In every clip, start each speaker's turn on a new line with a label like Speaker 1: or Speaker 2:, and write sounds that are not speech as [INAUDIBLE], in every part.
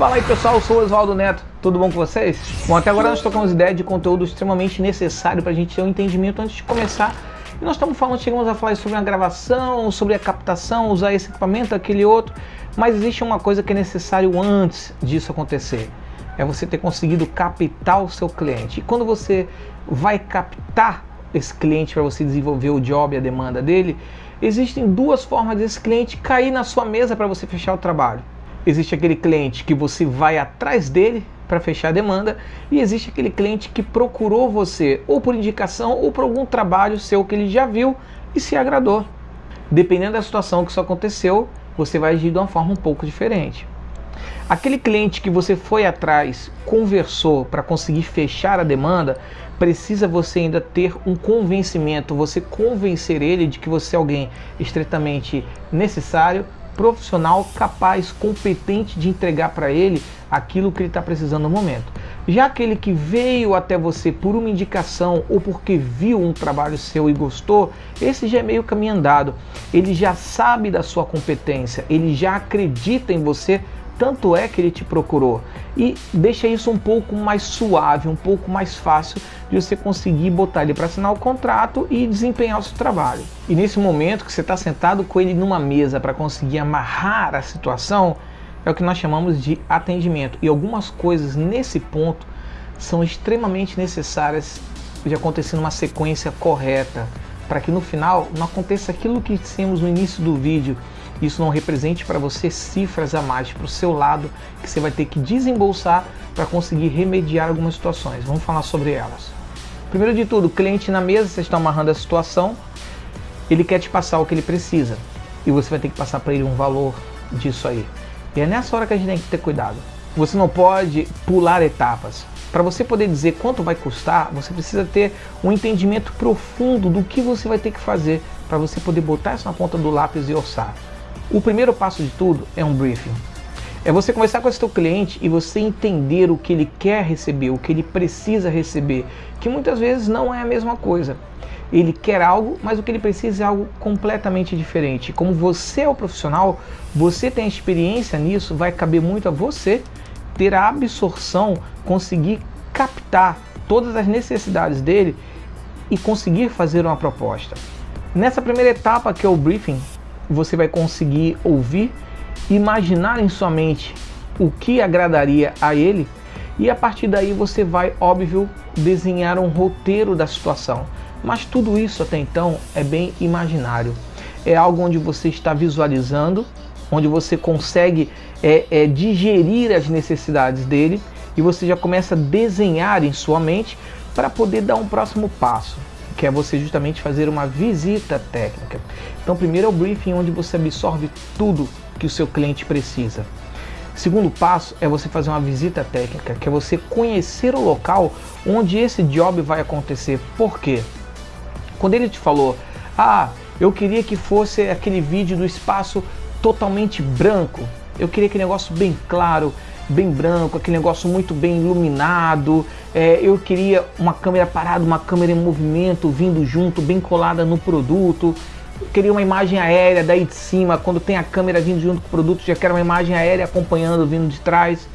Speaker 1: Fala aí pessoal, eu sou o Oswaldo Neto, tudo bom com vocês? Bom, até agora nós tocamos ideia de conteúdo extremamente necessário para a gente ter um entendimento antes de começar. E nós estamos falando, chegamos a falar sobre a gravação, sobre a captação, usar esse equipamento, aquele outro, mas existe uma coisa que é necessário antes disso acontecer. É você ter conseguido captar o seu cliente. E quando você vai captar esse cliente para você desenvolver o job e a demanda dele, existem duas formas desse cliente cair na sua mesa para você fechar o trabalho. Existe aquele cliente que você vai atrás dele para fechar a demanda e existe aquele cliente que procurou você ou por indicação ou por algum trabalho seu que ele já viu e se agradou. Dependendo da situação que isso aconteceu, você vai agir de uma forma um pouco diferente. Aquele cliente que você foi atrás, conversou para conseguir fechar a demanda, precisa você ainda ter um convencimento, você convencer ele de que você é alguém estritamente necessário, profissional capaz, competente de entregar para ele aquilo que ele está precisando no momento. Já aquele que veio até você por uma indicação ou porque viu um trabalho seu e gostou, esse já é meio caminho andado. Ele já sabe da sua competência, ele já acredita em você tanto é que ele te procurou. E deixa isso um pouco mais suave, um pouco mais fácil de você conseguir botar ele para assinar o contrato e desempenhar o seu trabalho. E nesse momento que você está sentado com ele numa mesa para conseguir amarrar a situação, é o que nós chamamos de atendimento. E algumas coisas nesse ponto são extremamente necessárias de acontecer numa sequência correta, para que no final não aconteça aquilo que dissemos no início do vídeo, isso não represente para você cifras a mais para o seu lado que você vai ter que desembolsar para conseguir remediar algumas situações. Vamos falar sobre elas. Primeiro de tudo, cliente na mesa, você está amarrando a situação, ele quer te passar o que ele precisa e você vai ter que passar para ele um valor disso aí. E é nessa hora que a gente tem que ter cuidado. Você não pode pular etapas. Para você poder dizer quanto vai custar, você precisa ter um entendimento profundo do que você vai ter que fazer para você poder botar isso na ponta do lápis e orçar. O primeiro passo de tudo é um briefing. É você conversar com esse seu cliente e você entender o que ele quer receber, o que ele precisa receber, que muitas vezes não é a mesma coisa. Ele quer algo, mas o que ele precisa é algo completamente diferente. Como você é o profissional, você tem experiência nisso, vai caber muito a você ter a absorção, conseguir captar todas as necessidades dele e conseguir fazer uma proposta. Nessa primeira etapa, que é o briefing, você vai conseguir ouvir, imaginar em sua mente o que agradaria a ele e a partir daí você vai, óbvio, desenhar um roteiro da situação. Mas tudo isso até então é bem imaginário. É algo onde você está visualizando, onde você consegue é, é, digerir as necessidades dele e você já começa a desenhar em sua mente para poder dar um próximo passo que é você justamente fazer uma visita técnica. Então, primeiro é o briefing, onde você absorve tudo que o seu cliente precisa. Segundo passo é você fazer uma visita técnica, que é você conhecer o local onde esse job vai acontecer. Por quê? Quando ele te falou, ah, eu queria que fosse aquele vídeo do espaço totalmente branco, eu queria aquele negócio bem claro, bem branco, aquele negócio muito bem iluminado. É, eu queria uma câmera parada, uma câmera em movimento, vindo junto, bem colada no produto. Eu queria uma imagem aérea daí de cima, quando tem a câmera vindo junto com o produto, já quero uma imagem aérea acompanhando, vindo de trás.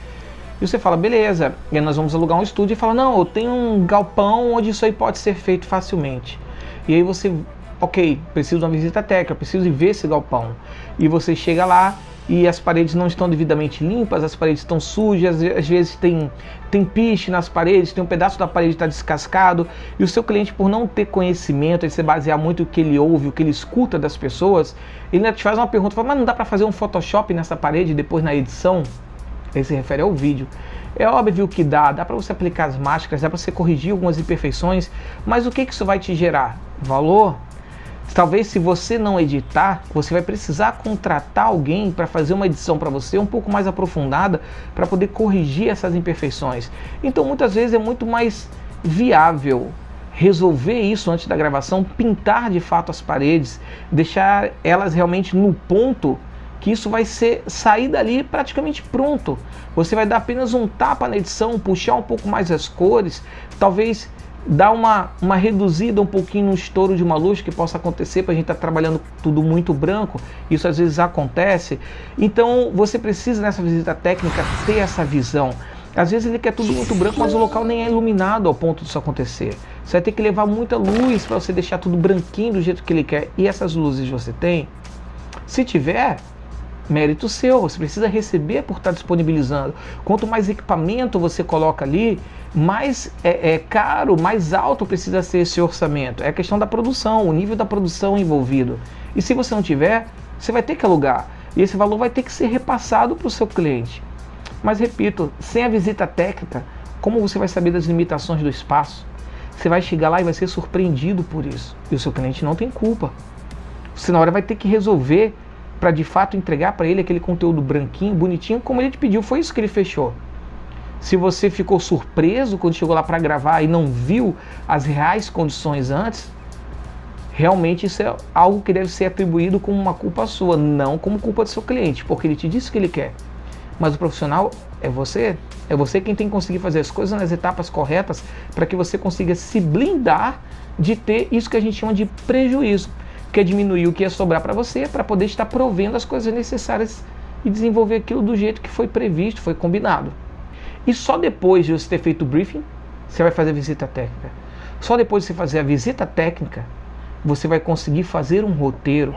Speaker 1: E você fala, beleza, e nós vamos alugar um estúdio e fala, não, eu tenho um galpão onde isso aí pode ser feito facilmente. E aí você, ok, preciso de uma visita técnica, preciso de ver esse galpão. E você chega lá, e as paredes não estão devidamente limpas, as paredes estão sujas, às vezes tem, tem piche nas paredes, tem um pedaço da parede está descascado, e o seu cliente, por não ter conhecimento, e se basear muito o que ele ouve, o que ele escuta das pessoas, ele ainda te faz uma pergunta, fala, mas não dá para fazer um Photoshop nessa parede depois na edição? Ele se refere ao vídeo. É óbvio que dá, dá para você aplicar as máscaras, dá para você corrigir algumas imperfeições, mas o que, que isso vai te gerar? Valor? Talvez se você não editar, você vai precisar contratar alguém para fazer uma edição para você um pouco mais aprofundada para poder corrigir essas imperfeições. Então muitas vezes é muito mais viável resolver isso antes da gravação, pintar de fato as paredes, deixar elas realmente no ponto que isso vai ser sair dali praticamente pronto. Você vai dar apenas um tapa na edição, puxar um pouco mais as cores, talvez dar uma, uma reduzida um pouquinho no estouro de uma luz que possa acontecer para a gente estar tá trabalhando tudo muito branco, isso às vezes acontece. Então você precisa nessa visita técnica ter essa visão. Às vezes ele quer tudo muito branco, mas o local nem é iluminado ao ponto disso acontecer. Você vai ter que levar muita luz para você deixar tudo branquinho do jeito que ele quer. E essas luzes você tem? Se tiver, mérito seu, você precisa receber por estar disponibilizando. Quanto mais equipamento você coloca ali, mais é, é, caro, mais alto precisa ser esse orçamento. É a questão da produção, o nível da produção envolvido. E se você não tiver, você vai ter que alugar. E esse valor vai ter que ser repassado para o seu cliente. Mas repito, sem a visita técnica, como você vai saber das limitações do espaço? Você vai chegar lá e vai ser surpreendido por isso. E o seu cliente não tem culpa. Você na hora vai ter que resolver para de fato entregar para ele aquele conteúdo branquinho, bonitinho, como ele te pediu. Foi isso que ele fechou. Se você ficou surpreso quando chegou lá para gravar e não viu as reais condições antes, realmente isso é algo que deve ser atribuído como uma culpa sua, não como culpa do seu cliente, porque ele te disse o que ele quer. Mas o profissional é você, é você quem tem que conseguir fazer as coisas nas etapas corretas para que você consiga se blindar de ter isso que a gente chama de prejuízo que é diminuir o que ia sobrar para você para poder estar provendo as coisas necessárias e desenvolver aquilo do jeito que foi previsto, foi combinado. E só depois de você ter feito o briefing, você vai fazer a visita técnica. Só depois de você fazer a visita técnica, você vai conseguir fazer um roteiro.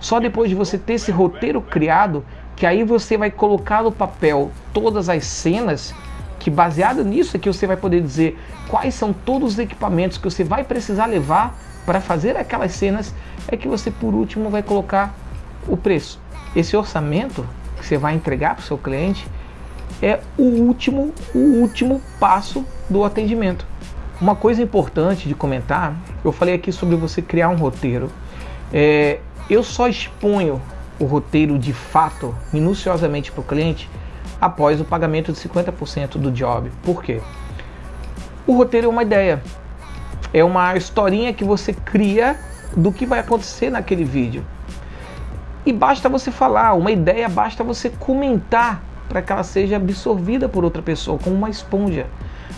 Speaker 1: Só depois de você ter esse roteiro criado, que aí você vai colocar no papel todas as cenas, que baseado nisso aqui você vai poder dizer quais são todos os equipamentos que você vai precisar levar para fazer aquelas cenas é que você por último vai colocar o preço. Esse orçamento que você vai entregar para o seu cliente é o último, o último passo do atendimento. Uma coisa importante de comentar, eu falei aqui sobre você criar um roteiro. É, eu só exponho o roteiro de fato, minuciosamente para o cliente, após o pagamento de 50% do job. Por quê? O roteiro é uma ideia, é uma historinha que você cria do que vai acontecer naquele vídeo. E basta você falar, uma ideia basta você comentar para que ela seja absorvida por outra pessoa, como uma esponja.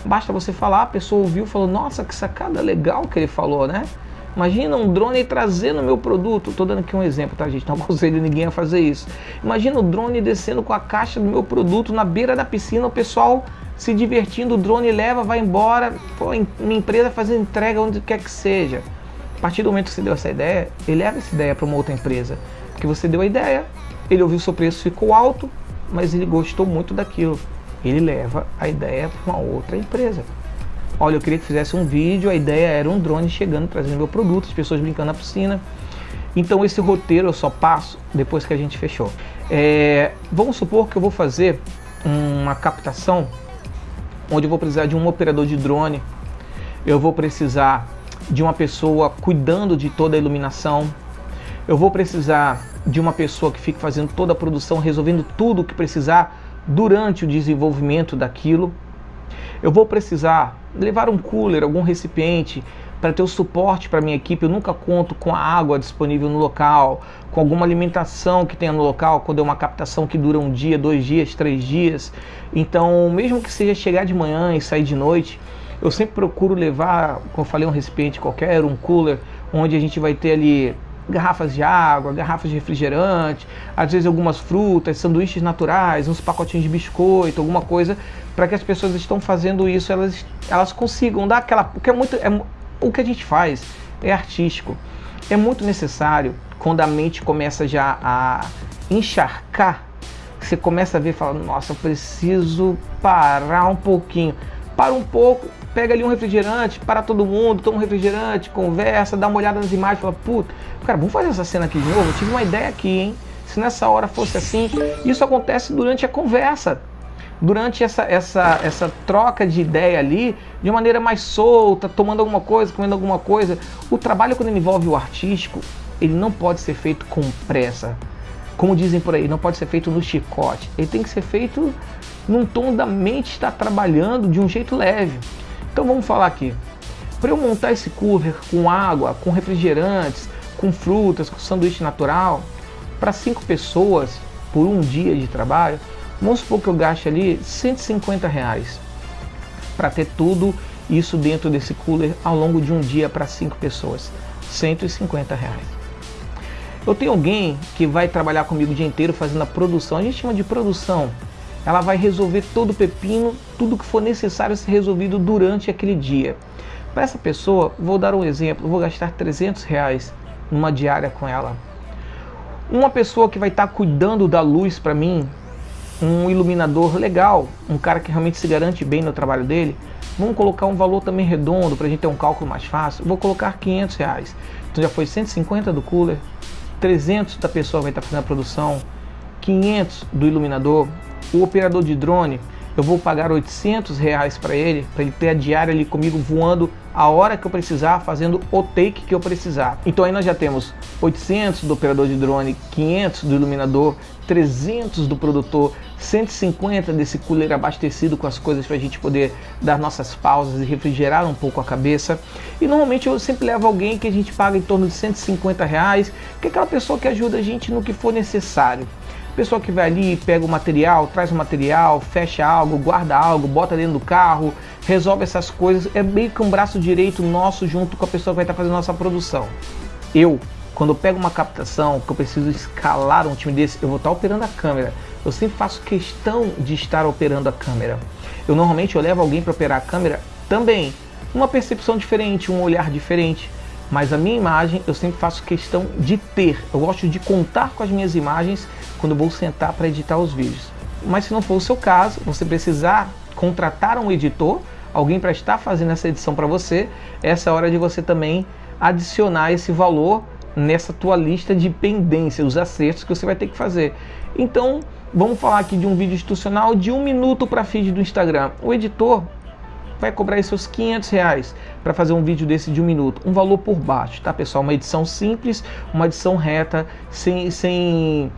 Speaker 1: Basta você falar, a pessoa ouviu e falou, nossa, que sacada legal que ele falou, né? Imagina um drone trazendo meu produto. Estou dando aqui um exemplo, tá, gente? Não [LAUGHS] aconselho ninguém a fazer isso. Imagina o drone descendo com a caixa do meu produto na beira da piscina, o pessoal se divertindo, o drone leva, vai embora, pô, uma empresa fazendo entrega onde quer que seja. A partir do momento que você deu essa ideia, ele leva essa ideia para uma outra empresa. Porque você deu a ideia, ele ouviu o seu preço, ficou alto, mas ele gostou muito daquilo. Ele leva a ideia para uma outra empresa. Olha, eu queria que fizesse um vídeo, a ideia era um drone chegando, trazendo meu produto, as pessoas brincando na piscina. Então esse roteiro eu só passo depois que a gente fechou. É, vamos supor que eu vou fazer uma captação onde eu vou precisar de um operador de drone, eu vou precisar de uma pessoa cuidando de toda a iluminação, eu vou precisar de uma pessoa que fique fazendo toda a produção, resolvendo tudo o que precisar durante o desenvolvimento daquilo. Eu vou precisar levar um cooler, algum recipiente para ter o suporte para minha equipe. Eu nunca conto com a água disponível no local, com alguma alimentação que tenha no local, quando é uma captação que dura um dia, dois dias, três dias. Então, mesmo que seja chegar de manhã e sair de noite, eu sempre procuro levar, como eu falei, um recipiente qualquer, um cooler, onde a gente vai ter ali garrafas de água, garrafas de refrigerante, às vezes algumas frutas, sanduíches naturais, uns pacotinhos de biscoito, alguma coisa, para que as pessoas estão fazendo isso, elas, elas consigam dar aquela. Porque é muito. É, o que a gente faz é artístico. É muito necessário quando a mente começa já a encharcar, você começa a ver e fala, nossa, eu preciso parar um pouquinho. Para um pouco, pega ali um refrigerante, para todo mundo, toma um refrigerante, conversa, dá uma olhada nas imagens, fala, puta, cara, vamos fazer essa cena aqui de novo? Eu tive uma ideia aqui, hein? Se nessa hora fosse assim, isso acontece durante a conversa, durante essa, essa, essa troca de ideia ali, de maneira mais solta, tomando alguma coisa, comendo alguma coisa. O trabalho, quando envolve o artístico, ele não pode ser feito com pressa. Como dizem por aí, não pode ser feito no chicote. Ele tem que ser feito num tom da mente estar trabalhando de um jeito leve. Então vamos falar aqui. Para eu montar esse cooler com água, com refrigerantes, com frutas, com sanduíche natural, para cinco pessoas por um dia de trabalho, vamos supor que eu gaste ali 150 reais para ter tudo Isso dentro desse cooler ao longo de um dia para cinco pessoas. 150 reais. Eu tenho alguém que vai trabalhar comigo o dia inteiro fazendo a produção. A gente chama de produção. Ela vai resolver todo o pepino, tudo que for necessário ser resolvido durante aquele dia. Para essa pessoa, vou dar um exemplo, vou gastar 300 reais numa diária com ela. Uma pessoa que vai estar tá cuidando da luz para mim, um iluminador legal, um cara que realmente se garante bem no trabalho dele, vamos colocar um valor também redondo para a gente ter um cálculo mais fácil. Vou colocar 500 reais. Então já foi 150 do cooler, 300 da pessoa que vai estar fazendo a produção, 500 do iluminador, o operador de drone eu vou pagar 800 reais para ele, para ele ter a diária ali comigo voando a hora que eu precisar, fazendo o take que eu precisar. Então aí nós já temos 800 do operador de drone, 500 do iluminador, 300 do produtor, 150 desse cooler abastecido com as coisas para a gente poder dar nossas pausas e refrigerar um pouco a cabeça. E normalmente eu sempre levo alguém que a gente paga em torno de 150 reais, que é aquela pessoa que ajuda a gente no que for necessário. Pessoa que vai ali, pega o material, traz o material, fecha algo, guarda algo, bota dentro do carro, resolve essas coisas. É meio que um braço direito nosso junto com a pessoa que vai estar fazendo nossa produção. Eu, quando eu pego uma captação, que eu preciso escalar um time desse, eu vou estar operando a câmera. Eu sempre faço questão de estar operando a câmera. Eu normalmente eu levo alguém para operar a câmera também. Uma percepção diferente, um olhar diferente. Mas a minha imagem eu sempre faço questão de ter. Eu gosto de contar com as minhas imagens quando vou sentar para editar os vídeos. Mas se não for o seu caso, você precisar contratar um editor, alguém para estar fazendo essa edição para você, essa é hora de você também adicionar esse valor nessa tua lista de pendência, os acertos que você vai ter que fazer. Então, vamos falar aqui de um vídeo institucional de um minuto para feed do Instagram. O editor vai cobrar aí seus 500 reais para fazer um vídeo desse de um minuto, um valor por baixo, tá pessoal? Uma edição simples, uma edição reta, sem, sem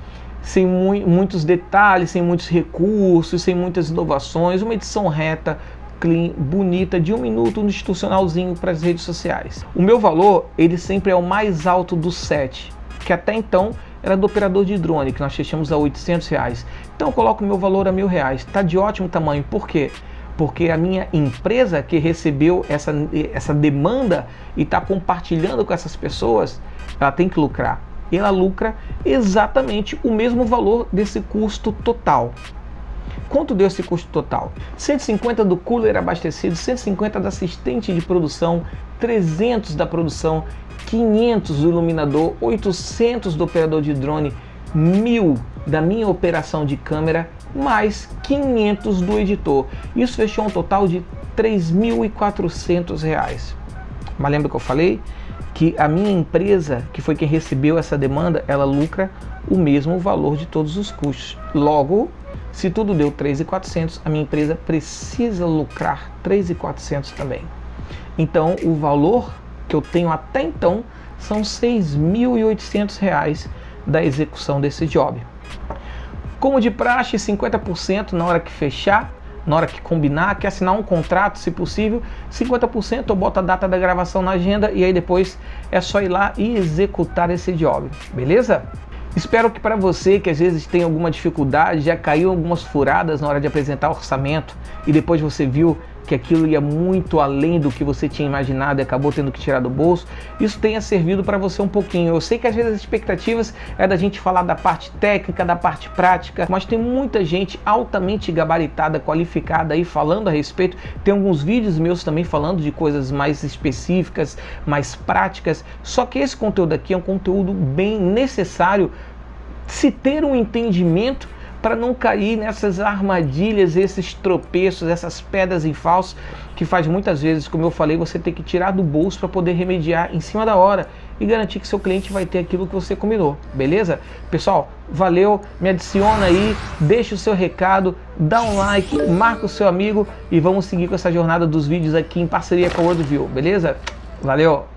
Speaker 1: sem mu muitos detalhes, sem muitos recursos, sem muitas inovações, uma edição reta, clean, bonita, de um minuto, um institucionalzinho para as redes sociais. O meu valor, ele sempre é o mais alto do set, que até então era do operador de drone, que nós fechamos a 800 reais. Então eu coloco o meu valor a mil reais. Está de ótimo tamanho, por quê? Porque a minha empresa que recebeu essa, essa demanda e está compartilhando com essas pessoas, ela tem que lucrar ela lucra exatamente o mesmo valor desse custo total. Quanto deu esse custo total? 150 do cooler abastecido, 150 da assistente de produção, 300 da produção, 500 do iluminador, 800 do operador de drone, 1000 da minha operação de câmera, mais 500 do editor. Isso fechou um total de R$ 3.400. Mas lembra que eu falei? que a minha empresa, que foi quem recebeu essa demanda, ela lucra o mesmo valor de todos os custos. Logo, se tudo deu 3.400, a minha empresa precisa lucrar 3.400 também. Então, o valor que eu tenho até então são R$ 6.800 da execução desse job. Como de praxe, 50% na hora que fechar, na hora que combinar, quer assinar um contrato, se possível, 50% eu boto a data da gravação na agenda e aí depois é só ir lá e executar esse job, beleza? Espero que para você que às vezes tem alguma dificuldade, já caiu algumas furadas na hora de apresentar orçamento e depois você viu que aquilo ia muito além do que você tinha imaginado e acabou tendo que tirar do bolso, isso tenha servido para você um pouquinho. Eu sei que às vezes as expectativas é da gente falar da parte técnica, da parte prática, mas tem muita gente altamente gabaritada, qualificada aí falando a respeito. Tem alguns vídeos meus também falando de coisas mais específicas, mais práticas. Só que esse conteúdo aqui é um conteúdo bem necessário se ter um entendimento para não cair nessas armadilhas, esses tropeços, essas pedras em falso que faz muitas vezes, como eu falei, você ter que tirar do bolso para poder remediar em cima da hora e garantir que seu cliente vai ter aquilo que você combinou, beleza? Pessoal, valeu, me adiciona aí, deixa o seu recado, dá um like, marca o seu amigo e vamos seguir com essa jornada dos vídeos aqui em parceria com a WorldView, beleza? Valeu!